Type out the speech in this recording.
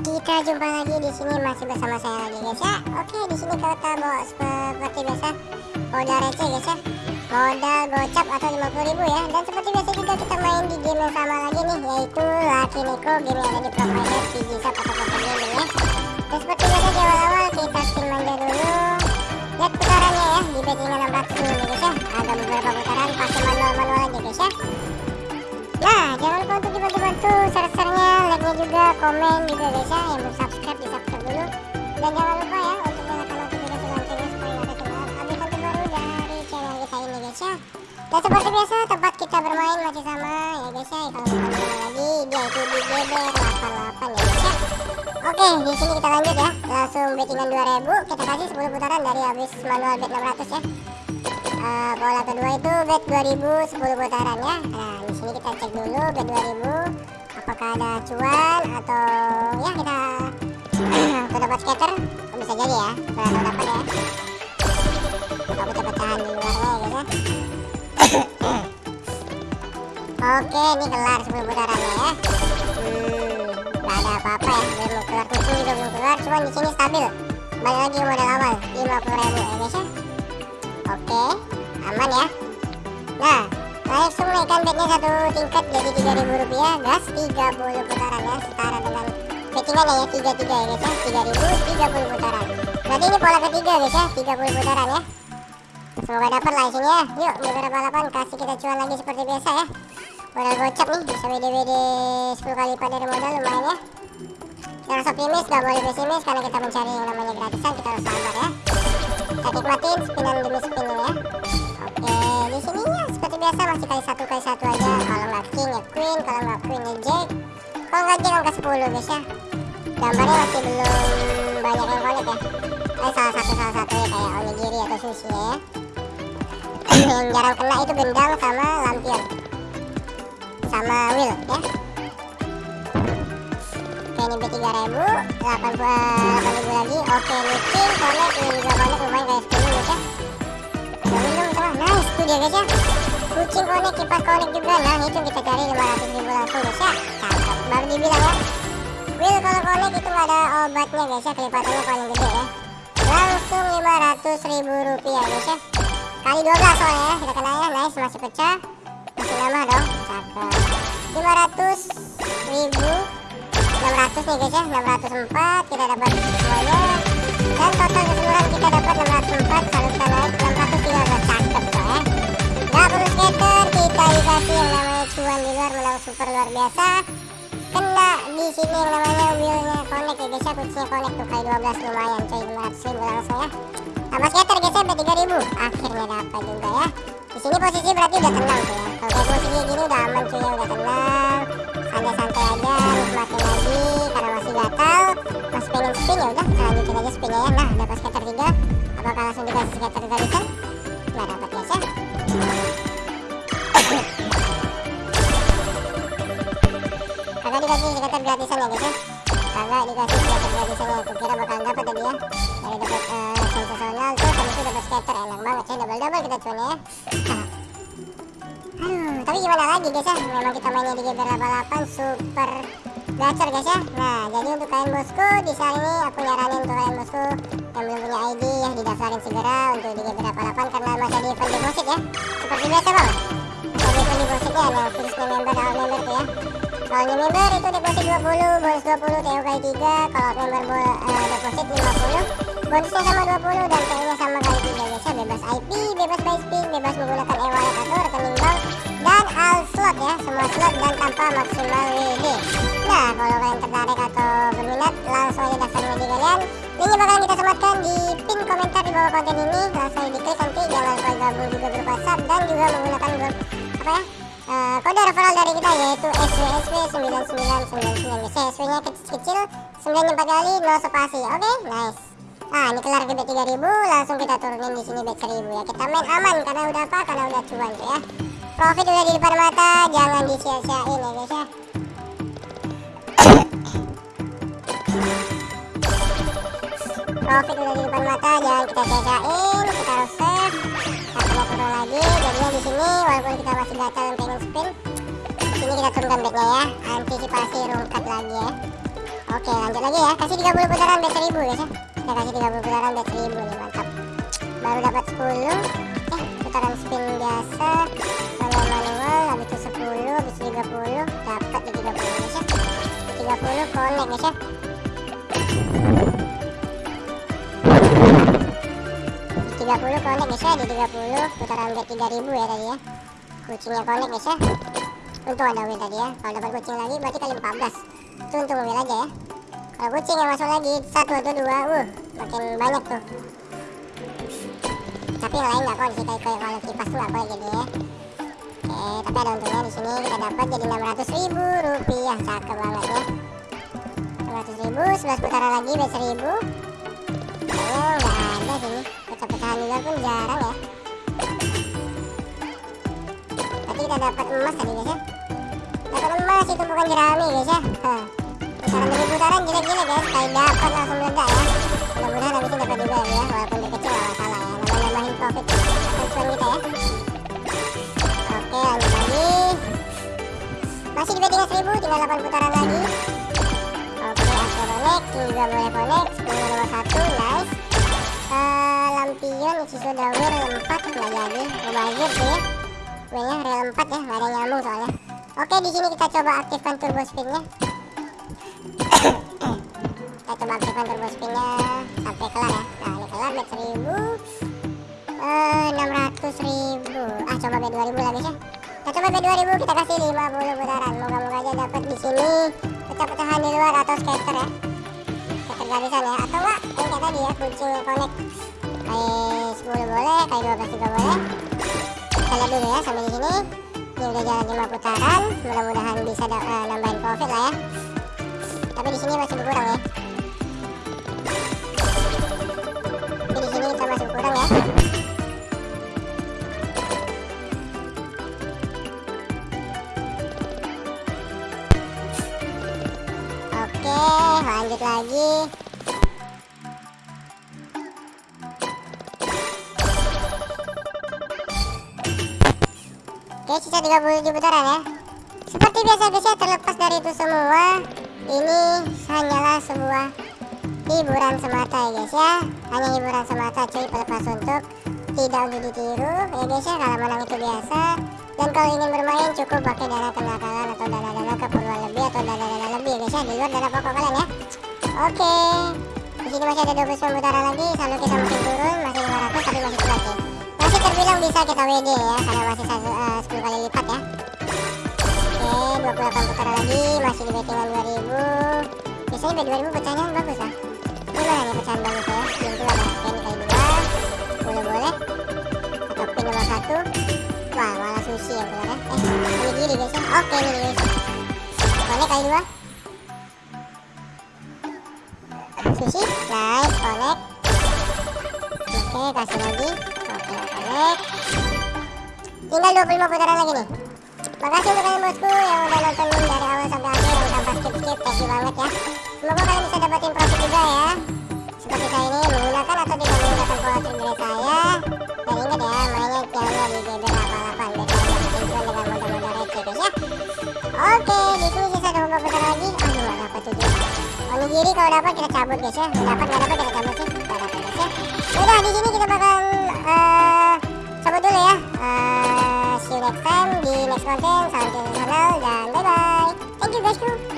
kita jumpa lagi di sini masih bersama saya lagi guys ya. Oke, di sini kita bawa seperti biasa modal receh guys ya. Modal gocap atau 50.000 ya. Dan seperti biasa juga kita main di game yang sama lagi nih yaitu Lucky Nico game yang ada di provider PG Shop atau Poker Gaming ya. Dan seperti biasa di awal-awal kita spin manja dulu. Lihat putarannya ya di bettingan 600 dulu guys ya. Ada beberapa putaran pakai manual-manual aja guys ya. Nah, jangan lupa untuk dibantu-bantu share-share-nya, juga, komen juga guys ya. Yang belum subscribe, di subscribe dulu. Dan jangan lupa ya untuk nyalakan notifikasi loncengnya supaya nggak ketinggalan update terbaru dari channel kita ini guys ya. Dan seperti biasa tempat kita bermain masih sama ya guys ya. Kalau bukan di mana lagi dia itu di GBR88 ya guys ya. Oke, di sini kita lanjut ya. Langsung bettingan 2000, kita kasih 10 putaran dari habis manual bet 600 ya. Uh, pola kedua itu bet 2000 10 putaran ya. Nah, di sini kita cek dulu bet 2000 apakah ada cuan atau ya kita atau dapat scatter oh, bisa jadi ya? Kalau dapat ya? Aku coba tahan di luarnya ya guys ya? Oke ini kelar 10 putarannya ya. Hmm, gak ada apa-apa ya. Belum keluar kucing juga belum keluar cuman di sini stabil. Balik lagi modal awal 50.000 ya guys ya. Oke aman ya. Nah langsung naikkan bednya satu tingkat jadi 3000 rupiah gas 30 putaran ya setara dengan bettingannya ya 33 ya guys ya 3000 30 putaran berarti ini pola ketiga guys ya 30 putaran ya semoga dapat lah isinya yuk beberapa balapan kasih kita cuan lagi seperti biasa ya modal gocap nih bisa WD-WD 10 kali lipat dari modal lumayan ya kita harus optimis gak boleh pesimis karena kita mencari yang namanya gratisan kita harus sabar ya kita nikmatin spinan demi spin ya biasa masih kali satu kali satu aja. Kalau nggak king ya queen. Kalau nggak queen ya jack. Kalau nggak jack angka 10 guys ya. Gambarnya masih belum banyak yang connect ya. Eh salah satu salah satu ya kayak onigiri atau sushi ya. Yang jarang kena itu gendang sama lampion. Sama wheel ya. Oke ini B3000 80, 8000 lagi. Oke ini king connect ini juga connect lumayan kayak 10 guys ya. Nice tuh dia guys ya kucing connect kipas connect juga. Nah itu kita cari 500 ribu langsung guys ya. Cakep baru dibilang ya. Will kalau connect itu ada obatnya guys ya. Kelipatannya paling gede ya. Langsung 500 ribu rupiah guys ya. Kali 12 soalnya ya. Kita kena ya. Nice masih pecah. Masih lama dong. Cakep. 500 ribu 600 nih guys ya. 604 kita dapat semuanya dan total keseluruhan kita dapat super luar biasa. Kena di sini yang namanya wheelnya connect ya guys ya kuncinya connect tuh kali 12 lumayan coy 500 ribu langsung ya. Tambah skater guys ya 3000 akhirnya dapat juga ya. Di sini posisi berarti udah tenang tuh ya. Kalau kayak posisi gini udah aman cuy ya udah tenang. Santai-santai aja nikmatin lagi karena masih gatal. Masih pengen spin ya udah kita lanjutin aja spinnya ya. Nah dapat scatter 3 apakah langsung dikasih scatter gratisan nggak dapat guys ya dikasih scatter gratisan ya guys ya. Kagak dikasih scatter gratisan ya aku kira bakalan dapat tadi ya dari dapat uh, sensasional terus habis itu dapat scatter enak banget ya double double kita cuannya ya. Aduh, tapi gimana lagi guys ya? Memang kita mainnya di GBR 88 super gacor guys ya. Nah jadi untuk kalian bosku di saat ini aku nyaranin untuk kalian bosku yang belum punya ID ya didaftarin segera untuk di GBR 88 karena masih ada event deposit ya. Seperti biasa bang. Ada event depositnya yang khususnya member dan member tuh ya kalau new member itu deposit 20 bonus 20 TO kali 3 kalau member bo uh, deposit 50 bonusnya sama 20 dan TO nya sama kali 3 guys ya bebas IP bebas buy spin bebas menggunakan e-wallet atau rekening bank dan all slot ya semua slot dan tanpa maksimal WD nah kalau kalian tertarik atau berminat langsung aja daftar WD kalian. Linknya bakalan kita sematkan di pin komentar di bawah konten ini. Langsung diklik nanti jangan lupa gabung juga grup whatsapp dan juga menggunakan grup apa ya uh, kode referral dari kita? Yaitu SWSW 9999 guys SW nya kecil-kecil 94 kali no spasi oke okay? nice. Nah ini kelar ke bet 3000 langsung kita turunin di sini bet 1000 ya. Kita main aman karena udah apa? Karena udah cuan tuh ya. Profit udah di depan mata jangan disia-siain ya guys ya. Profit udah di depan mata jangan kita sia-siain kita harus save turun lagi. Jadinya di sini walaupun kita masih gatal dan pengen spin sini kita turunkan bednya ya. Antisipasi rungkat lagi ya. Oke lanjut lagi ya. Kasih 30 putaran bet 1000 guys ya. Kita kasih 30 putaran bet 1000 nih mantap. Baru dapat 10 Eh putaran spin biasa. Manual manual Habis itu 10 Habis itu 30 Dapat di 30 guys ya. Di 30 connect guys ya 30 connect guys ya di 30 putaran bet 3000 ya tadi ya. Kucingnya connect guys ya. Untung ada win tadi ya. Kalau dapat kucing lagi berarti kali 14 itu untuk mobil aja ya. Kalau kucing yang masuk lagi satu atau dua uh makin banyak tuh. Tapi yang lain nggak kok sih kayak kalau kipas tuh apa jadi ya. Oke tapi ada untungnya di sini kita dapat jadi 600 ribu rupiah. Cakep banget ya. 600 ribu 11 putaran lagi bet 1000 kayaknya nggak ada sini juga pun jarang ya. Berarti kita dapat emas tadi guys ya. Dapat emas itu bukan jerami guys ya. Putaran demi putaran gila-gila guys. Kayak dapat langsung meledak ya. Mudah-mudahan habis dapat juga ya walaupun dia kecil gak masalah ya. Nambah-nambahin profit. Atau cuan kita ya. Oke lanjut lagi. Masih di bettingan 1000 tinggal 8 putaran lagi. Oke aku connect juga boleh connect 10 nomor 1 nice uh, lampion isi sudah wir 4 nggak jadi mubazir sih. Ya W nya real 4 ya nggak ada nyambung soalnya. Oke, di sini kita coba aktifkan turbo spinnya. kita coba aktifkan turbo spinnya. Sampai kelar ya. Nah, ini kelar bet 1000 eh 600 ribu. Ah coba bet 2000 lagi ya kita coba bet 2000 kita kasih 50 putaran. Moga-moga aja dapat di sini pecah-pecahan di luar atau scatter ya. Scatter gratisan ya. Atau enggak kayak tadi ya kucing connect kayak 10 boleh. Kayak 12 juga boleh. Kita lihat dulu ya sampai di sini. Ini udah jalan 5 putaran. Mudah-mudahan bisa uh, nambahin profit lah ya. Tapi di sini masih berkurang ya Oke, sisa 37 putaran ya. Seperti biasa guys ya, terlepas dari itu semua, ini hanyalah sebuah hiburan semata ya guys ya. Hanya hiburan semata cuy, pelepas untuk tidak untuk ditiru ya guys ya. Kalau menang itu biasa. Dan kalau ingin bermain cukup pakai dana kenakalan atau dana-dana keperluan lebih atau dana-dana lebih ya guys ya di luar dana pokok kalian ya. Oke. Di sini masih ada 29 putaran lagi, saldo kita masih turun, masih 500 tapi masih kuat ya masih terbilang bisa kita WD ya karena masih uh, 10 kali lipat ya. Oke 28 putaran lagi masih di bettingan 2000 biasanya bet 2000 pecahannya bagus lah gimana nih pecahan bagus ya? Belum keluar ya? Oke ini kali 2 boleh boleh. Atau pin nomor 1 wah malah sushi yang keluar ya. Eh ini gini guys ya. Oke ini guys. Boleh kali 2 sushi nice connect. Oke kasih lagi tinggal 25 putaran lagi nih. Makasih untuk kalian bosku yang udah nontonin dari awal sampai akhir. Yang tanpa skip skip thank you banget ya. Semoga kalian bisa dapetin profit juga ya. Seperti saya ini menggunakan atau tidak menggunakan pola trik dari saya. Dan ingat ya mainnya jangan di GB 88 biar kalian dapetin cuan dengan modal-modal receh guys ya. Oke di sini sisa 24 putaran lagi. Aduh gak dapet tuh onigiri kalau dapat kita cabut guys ya. Dapat gak dapat kita cabut sih. Gak dapat guys ya. Udah di sini kita bakal next time di next content salam channel dan bye bye thank you guys